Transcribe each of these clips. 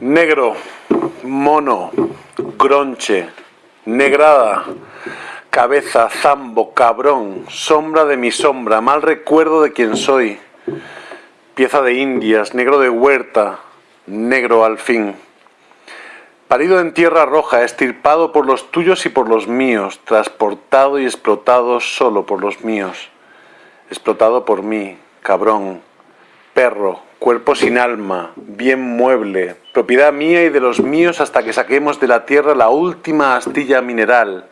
Negro, mono, gronche, negrada, cabeza, zambo, cabrón, sombra de mi sombra, mal recuerdo de quién soy, pieza de indias, negro de huerta, negro al fin. Parido en tierra roja, estirpado por los tuyos y por los míos, transportado y explotado solo por los míos, explotado por mí, cabrón, perro, cuerpo sin alma, bien mueble, propiedad mía y de los míos hasta que saquemos de la tierra la última astilla mineral,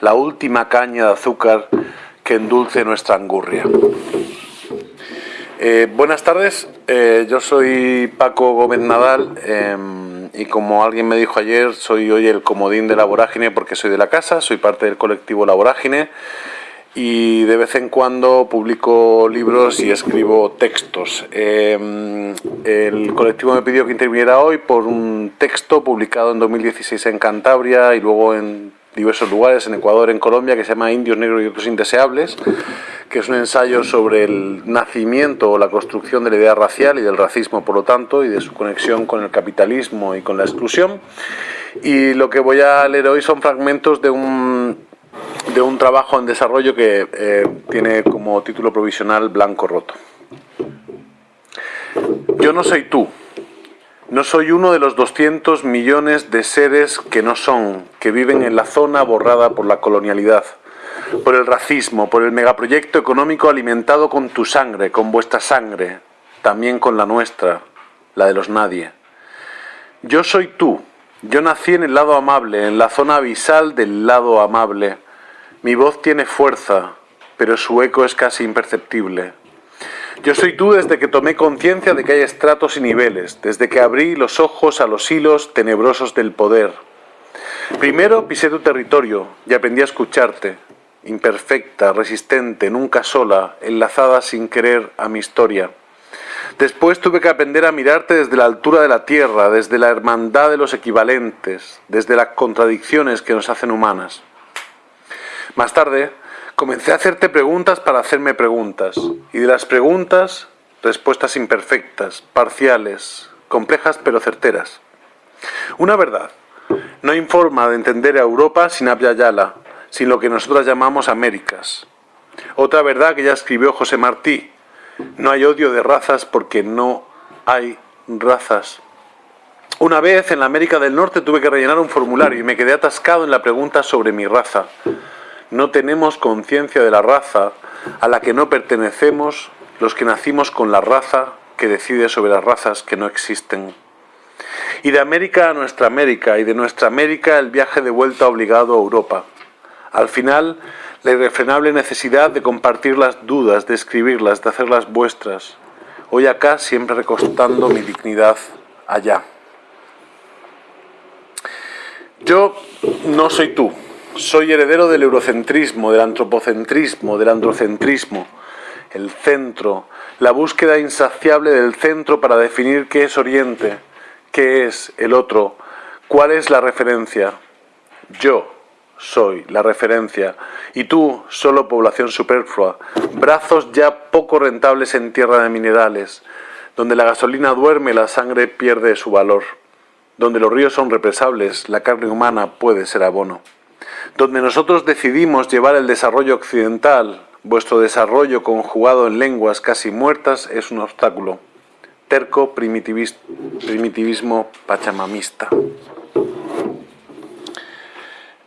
la última caña de azúcar que endulce nuestra angurria. Eh, buenas tardes, eh, yo soy Paco Gómez Nadal. Em, y como alguien me dijo ayer, soy hoy el comodín de la vorágine porque soy de la casa, soy parte del colectivo La Vorágine y de vez en cuando publico libros y escribo textos. Em, el colectivo me pidió que interviniera hoy por un texto publicado en 2016 en Cantabria y luego en diversos lugares, en Ecuador, en Colombia, que se llama Indios Negros y otros indeseables, que es un ensayo sobre el nacimiento o la construcción de la idea racial y del racismo, por lo tanto, y de su conexión con el capitalismo y con la exclusión. Y lo que voy a leer hoy son fragmentos de un, de un trabajo en desarrollo que eh, tiene como título provisional Blanco Roto. Yo no soy tú, no soy uno de los 200 millones de seres que no son, que viven en la zona borrada por la colonialidad, por el racismo, por el megaproyecto económico alimentado con tu sangre, con vuestra sangre, también con la nuestra, la de los nadie. Yo soy tú, yo nací en el lado amable, en la zona abisal del lado amable. Mi voz tiene fuerza, pero su eco es casi imperceptible. Yo soy tú desde que tomé conciencia de que hay estratos y niveles, desde que abrí los ojos a los hilos tenebrosos del poder. Primero pisé tu territorio y aprendí a escucharte, imperfecta, resistente, nunca sola, enlazada sin querer a mi historia. Después tuve que aprender a mirarte desde la altura de la tierra, desde la hermandad de los equivalentes, desde las contradicciones que nos hacen humanas. Más tarde, Comencé a hacerte preguntas para hacerme preguntas, y de las preguntas, respuestas imperfectas, parciales, complejas pero certeras. Una verdad, no hay forma de entender a Europa sin Abya Yala, sin lo que nosotros llamamos Américas. Otra verdad que ya escribió José Martí, no hay odio de razas porque no hay razas. Una vez en la América del Norte tuve que rellenar un formulario y me quedé atascado en la pregunta sobre mi raza no tenemos conciencia de la raza a la que no pertenecemos los que nacimos con la raza que decide sobre las razas que no existen. Y de América a nuestra América, y de nuestra América el viaje de vuelta obligado a Europa. Al final, la irrefrenable necesidad de compartir las dudas, de escribirlas, de hacerlas vuestras. Hoy acá, siempre recostando mi dignidad allá. Yo no soy tú, soy heredero del eurocentrismo, del antropocentrismo, del androcentrismo, el centro, la búsqueda insaciable del centro para definir qué es Oriente, qué es el otro, cuál es la referencia. Yo soy la referencia y tú solo población superflua, brazos ya poco rentables en tierra de minerales, donde la gasolina duerme, la sangre pierde su valor, donde los ríos son represables, la carne humana puede ser abono donde nosotros decidimos llevar el desarrollo occidental, vuestro desarrollo conjugado en lenguas casi muertas es un obstáculo. Terco primitivismo pachamamista.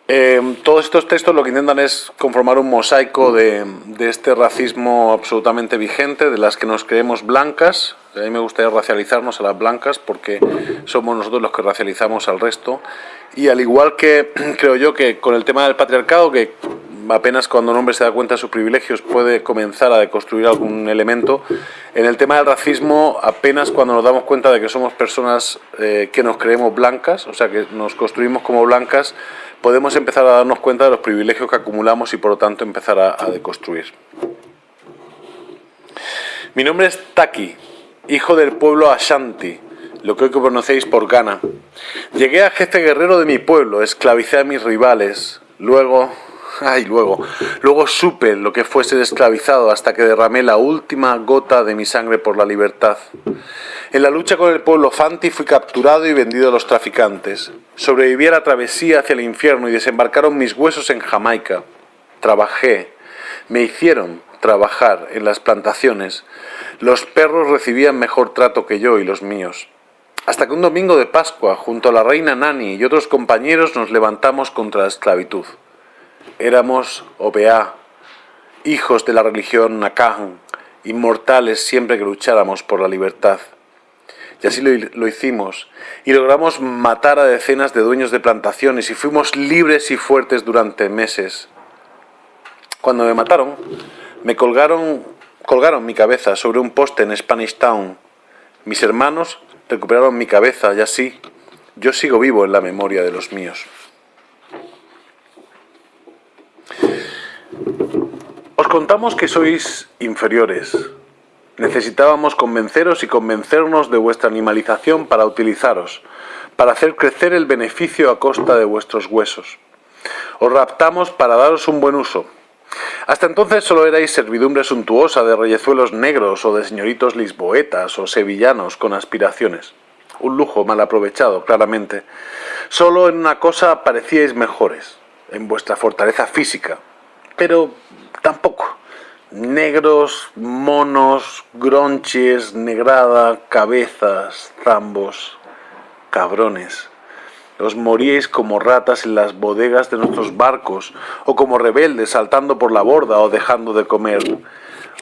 Eh, todos estos textos lo que intentan es conformar un mosaico de, de, este racismo absolutamente vigente, de las que nos creemos blancas. A mí me gustaría racializarnos a las blancas porque somos nosotros los que racializamos al resto. Y al igual que creo yo que con el tema del patriarcado, que apenas cuando un hombre se da cuenta de sus privilegios puede comenzar a deconstruir algún elemento. En el tema del racismo, apenas cuando nos damos cuenta de que somos personas eh, que nos creemos blancas, o sea, que nos construimos como blancas, podemos empezar a darnos cuenta de los privilegios que acumulamos y por lo tanto empezar a, a deconstruir. Mi nombre es Taki, hijo del pueblo Ashanti, lo que hoy conocéis por Ghana. Llegué a jefe guerrero de mi pueblo, esclavicé a mis rivales, luego Ay, luego, luego supe lo que fue ser esclavizado hasta que derramé la última gota de mi sangre por la libertad. En la lucha con el pueblo Fanti fui capturado y vendido a los traficantes. Sobreviví a la travesía hacia el infierno y desembarcaron mis huesos en Jamaica. Trabajé, me hicieron trabajar en las plantaciones. Los perros recibían mejor trato que yo y los míos. Hasta que un domingo de Pascua, junto a la reina Nani y otros compañeros, nos levantamos contra la esclavitud. Éramos OBA, hijos de la religión Nakan, inmortales siempre que lucháramos por la libertad. Y así lo, hicimos, y logramos matar a decenas de dueños de plantaciones, y fuimos libres y fuertes durante meses. Cuando me mataron, me colgaron, colgaron mi cabeza sobre un poste en Spanish Town. Mis hermanos recuperaron mi cabeza y así yo sigo vivo en la memoria de los míos. Os contamos que sois inferiores. Necesitábamos convenceros y convencernos de vuestra animalización para utilizaros, para hacer crecer el beneficio a costa de vuestros huesos. Os raptamos para daros un buen uso. Hasta entonces solo erais servidumbre suntuosa de reyezuelos negros o de señoritos lisboetas o sevillanos con aspiraciones. Un lujo mal aprovechado, claramente. Solo en una cosa parecíais mejores, en vuestra fortaleza física, pero tampoco. Negros, monos, gronches, negrada, cabezas, zambos, cabrones. Os moríais como ratas en las bodegas de nuestros barcos, o como rebeldes saltando por la borda o dejando de comer.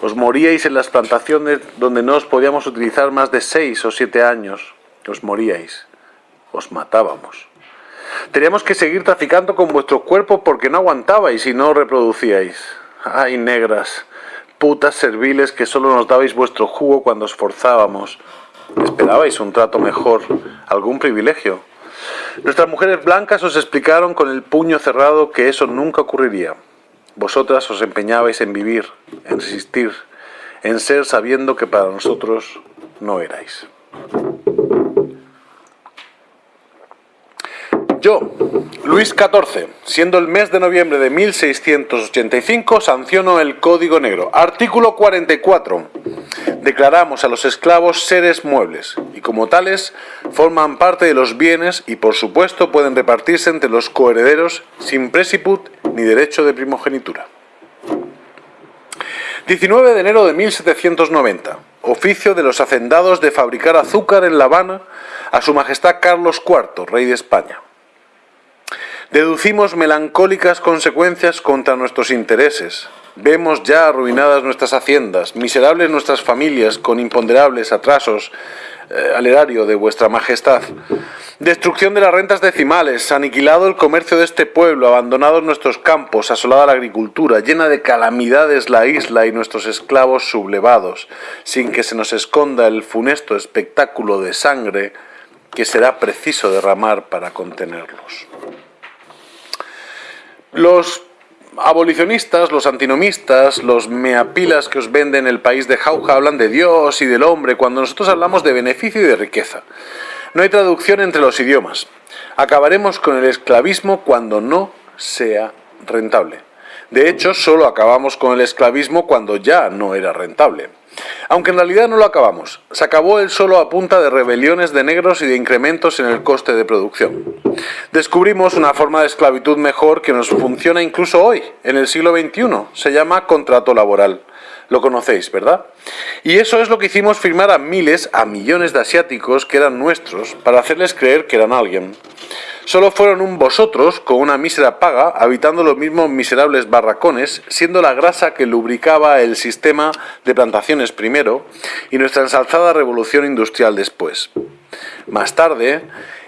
Os moríais en las plantaciones donde no os podíamos utilizar más de seis o siete años. Os moríais. Os matábamos. Teníamos que seguir traficando con vuestro cuerpo porque no aguantabais y no reproducíais. ¡Ay, negras! Putas serviles que solo nos dabais vuestro jugo cuando os forzábamos. ¿Esperabais un trato mejor? ¿Algún privilegio? Nuestras mujeres blancas os explicaron con el puño cerrado que eso nunca ocurriría. Vosotras os empeñabais en vivir, en resistir, en ser sabiendo que para nosotros no erais. Yo, Luis XIV, siendo el mes de noviembre de 1685, sanciono el Código Negro. Artículo 44. Declaramos a los esclavos seres muebles y como tales forman parte de los bienes y por supuesto pueden repartirse entre los coherederos sin presiput ni derecho de primogenitura. 19 de enero de 1790. Oficio de los hacendados de fabricar azúcar en La Habana a su majestad Carlos IV, rey de España. Deducimos melancólicas consecuencias contra nuestros intereses. Vemos ya arruinadas nuestras haciendas, miserables nuestras familias con imponderables atrasos eh, al erario de vuestra majestad. Destrucción de las rentas decimales, aniquilado el comercio de este pueblo, abandonados nuestros campos, asolada la agricultura, llena de calamidades la isla y nuestros esclavos sublevados, sin que se nos esconda el funesto espectáculo de sangre que será preciso derramar para contenerlos. Los abolicionistas, los antinomistas, los meapilas que os venden el país de Jauja hablan de Dios y del hombre cuando nosotros hablamos de beneficio y de riqueza. No hay traducción entre los idiomas. Acabaremos con el esclavismo cuando no sea rentable. De hecho, solo acabamos con el esclavismo cuando ya no era rentable. Aunque en realidad no lo acabamos. Se acabó el solo a punta de rebeliones de negros y de incrementos en el coste de producción. Descubrimos una forma de esclavitud mejor que nos funciona incluso hoy, en el siglo XXI. Se llama contrato laboral. Lo conocéis, ¿verdad? Y eso es lo que hicimos firmar a miles, a millones de asiáticos que eran nuestros, para hacerles creer que eran alguien. Solo fueron un vosotros, con una mísera paga, habitando los mismos miserables barracones, siendo la grasa que lubricaba el sistema de plantaciones primero y nuestra ensalzada revolución industrial después. Más tarde,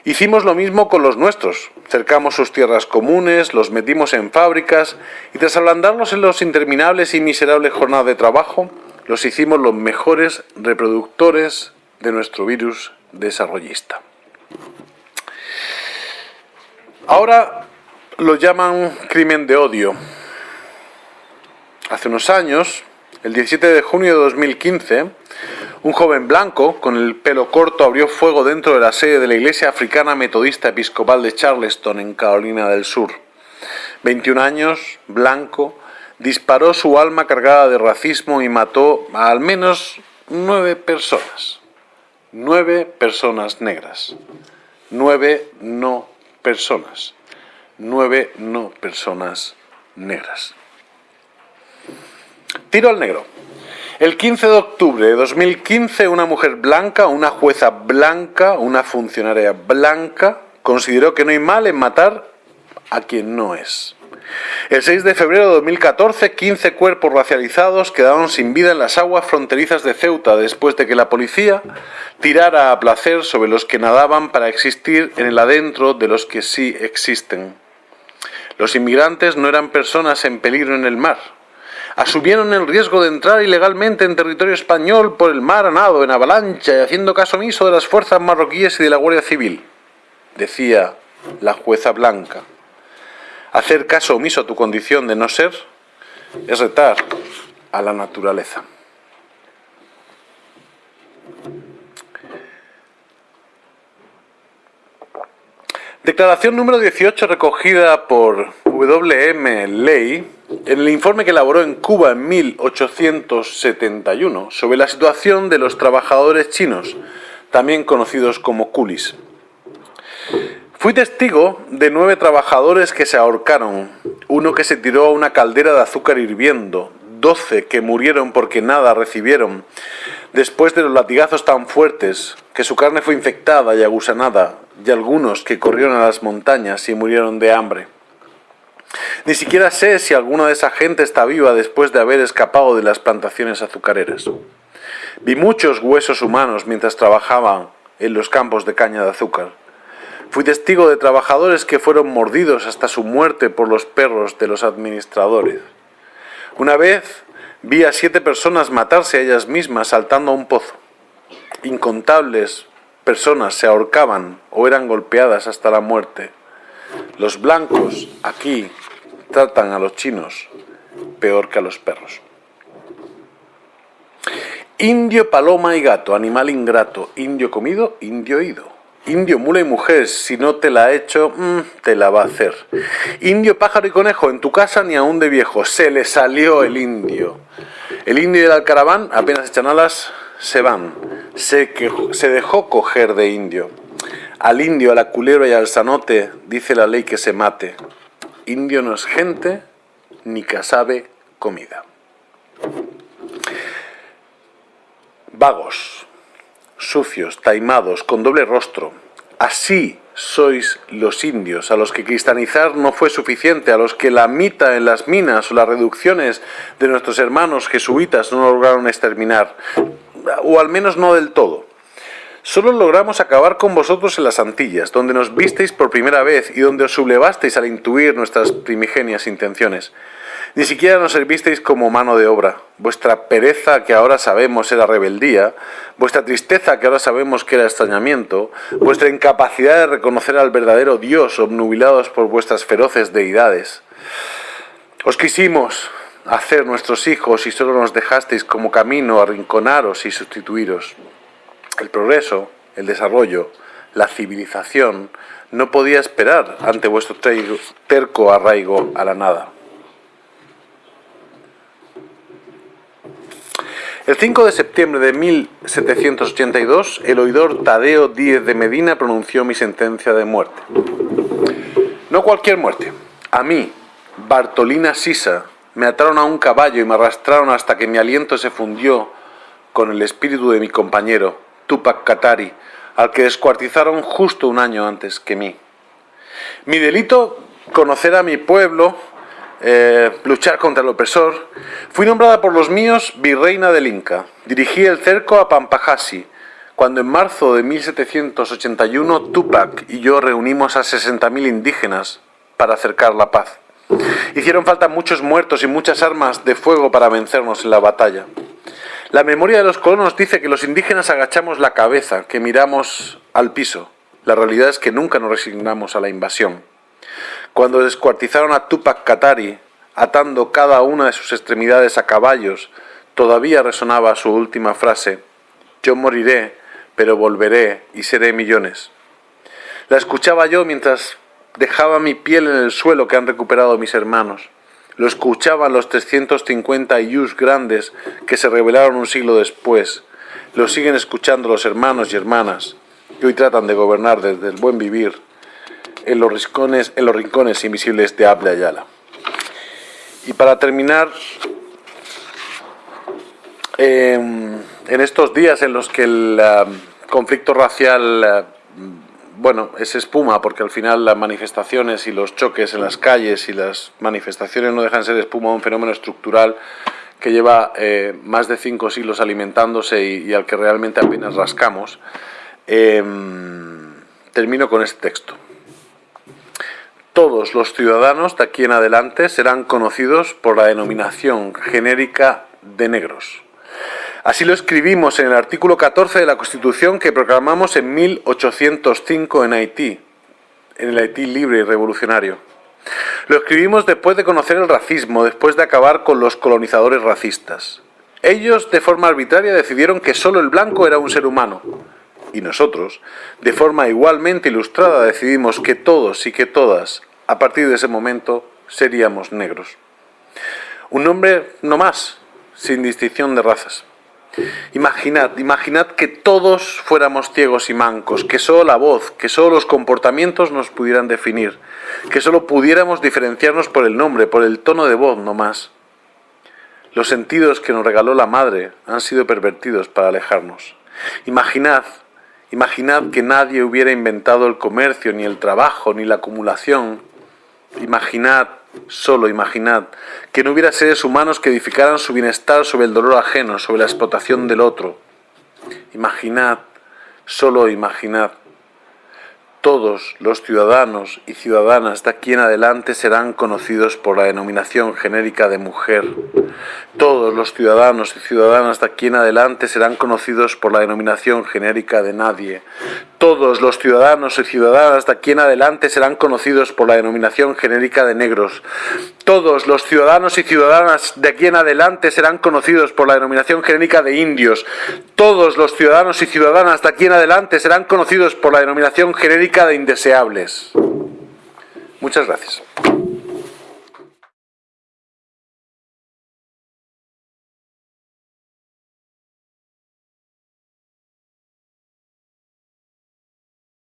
hicimos lo mismo con los nuestros. Cercamos sus tierras comunes, los metimos en fábricas y tras ablandarlos en los interminables y miserables jornadas de trabajo, los hicimos los mejores reproductores de nuestro virus desarrollista. Ahora lo llaman crimen de odio. Hace unos años, el 17 de junio de 2015, un joven blanco con el pelo corto abrió fuego dentro de la sede de la Iglesia Africana Metodista Episcopal de Charleston, en Carolina del Sur. 21 años, blanco, disparó su alma cargada de racismo y mató a al menos nueve personas. Nueve personas negras. Nueve no personas. Nueve no personas negras. Tiro al negro. El 15 de octubre de 2015, una mujer blanca, una jueza blanca, una funcionaria blanca, consideró que no hay mal en matar a quien no es. El 6 de febrero de 2014, 15 cuerpos racializados quedaron sin vida en las aguas fronterizas de Ceuta después de que la policía tirara a placer sobre los que nadaban para existir en el adentro de los que sí existen. Los inmigrantes no eran personas en peligro en el mar. Asumieron el riesgo de entrar ilegalmente en territorio español por el mar a nado, en avalancha y haciendo caso omiso de las fuerzas marroquíes y de la Guardia Civil, decía la jueza blanca. Hacer caso omiso a tu condición de no ser es retar a la naturaleza. Declaración número 18 recogida por WM Ley en el informe que elaboró en Cuba en 1871 sobre la situación de los trabajadores chinos, también conocidos como coolies. Fui testigo de nueve trabajadores que se ahorcaron, uno que se tiró a una caldera de azúcar hirviendo, doce que murieron porque nada recibieron, después de los latigazos tan fuertes que su carne fue infectada y agusanada, y algunos que corrieron a las montañas y murieron de hambre. Ni siquiera sé si alguna de esa gente está viva después de haber escapado de las plantaciones azucareras. Vi muchos huesos humanos mientras trabajaban en los campos de caña de azúcar. Fui testigo de trabajadores que fueron mordidos hasta su muerte por los perros de los administradores. Una vez vi a siete personas matarse a ellas mismas saltando a un pozo. Incontables personas se ahorcaban o eran golpeadas hasta la muerte. Los blancos aquí tratan a los chinos peor que a los perros. Indio, paloma y gato, animal ingrato, indio comido, indio ido. Indio, mula y mujer, si no te la ha hecho, mm, te la va a hacer. Indio, pájaro y conejo, en tu casa ni aún de viejo, se le salió el indio. El indio y el alcaraván, apenas echan alas, se van. Se, se dejó coger de indio. Al indio, a la culebra y al sanote, dice la ley que se mate. Indio no es gente, ni casabe comida. Vagos, sucios, taimados, con doble rostro. Así sois los indios, a los que cristianizar no fue suficiente, a los que la mita en las minas o las reducciones de nuestros hermanos jesuitas no lograron exterminar, o al menos no del todo. Solo logramos acabar con vosotros en las Antillas, donde nos visteis por primera vez y donde os sublevasteis al intuir nuestras primigenias intenciones. Ni siquiera nos servisteis como mano de obra. Vuestra pereza, que ahora sabemos era rebeldía, vuestra tristeza, que ahora sabemos que era extrañamiento, vuestra incapacidad de reconocer al verdadero Dios, obnubilados por vuestras feroces deidades. Os quisimos hacer nuestros hijos y solo nos dejasteis como camino arrinconaros y sustituiros. El progreso, el desarrollo, la civilización no podía esperar ante vuestro terco arraigo a la nada. El 5 de septiembre de 1782, el oidor Tadeo Díez de Medina pronunció mi sentencia de muerte. No cualquier muerte. A mí, Bartolina Sisa, me ataron a un caballo y me arrastraron hasta que mi aliento se fundió con el espíritu de mi compañero, Tupac Katari, al que descuartizaron justo un año antes que mí. Mi delito, conocer a mi pueblo, eh, luchar contra el opresor, fui nombrada por los míos virreina del Inca. Dirigí el cerco a Pampajasi, cuando en marzo de 1781 Tupac y yo reunimos a 60.000 indígenas para acercar la paz. Hicieron falta muchos muertos y muchas armas de fuego para vencernos en la batalla. La memoria de los colonos dice que los indígenas agachamos la cabeza, que miramos al piso. La realidad es que nunca nos resignamos a la invasión. Cuando descuartizaron a Tupac Katari, atando cada una de sus extremidades a caballos, todavía resonaba su última frase, yo moriré, pero volveré y seré millones. La escuchaba yo mientras Dejaba mi piel en el suelo que han recuperado mis hermanos. Lo escuchaban los 350 yus grandes que se revelaron un siglo después. Lo siguen escuchando los hermanos y hermanas que hoy tratan de gobernar desde el buen vivir en los rincones, en los rincones invisibles de Abla Ayala. Y para terminar, em, en estos días en los que el conflicto racial bueno, es espuma porque al final las manifestaciones y los choques en las calles y las manifestaciones no dejan de ser espuma un fenómeno estructural que lleva eh, más de cinco siglos alimentándose y, al que realmente apenas rascamos. Em, termino con este texto. Todos los ciudadanos de aquí en adelante serán conocidos por la denominación genérica de negros. Así lo escribimos en el artículo 14 de la Constitución que proclamamos en 1805 en Haití, en el Haití libre y revolucionario. Lo escribimos después de conocer el racismo, después de acabar con los colonizadores racistas. Ellos, de forma arbitraria, decidieron que solo el blanco era un ser humano. Y nosotros, de forma igualmente ilustrada, decidimos que todos y que todas, a partir de ese momento, seríamos negros. Un nombre no más, sin distinción de razas. Imaginad, imaginad que todos fuéramos ciegos y mancos, que solo la voz, que solo los comportamientos nos pudieran definir, que solo pudiéramos diferenciarnos por el nombre, por el tono de voz, no más. Los sentidos que nos regaló la madre han sido pervertidos para alejarnos. Imaginad, imaginad que nadie hubiera inventado el comercio, ni el trabajo, ni la acumulación. Imaginad Solo imaginad que no hubiera seres humanos que edificaran su bienestar sobre el dolor ajeno, sobre la explotación del otro. Imaginad, solo imaginad todos los ciudadanos y ciudadanas de aquí en adelante serán conocidos por la denominación genérica de mujer. Todos los ciudadanos y ciudadanas de aquí en adelante serán conocidos por la denominación genérica de nadie. Todos los ciudadanos y ciudadanas de aquí en adelante serán conocidos por la denominación genérica de negros. Todos los ciudadanos y ciudadanas de aquí en adelante serán conocidos por la denominación genérica de indios. Todos los ciudadanos y ciudadanas de aquí en adelante serán conocidos por la denominación genérica de indeseables. Muchas gracias.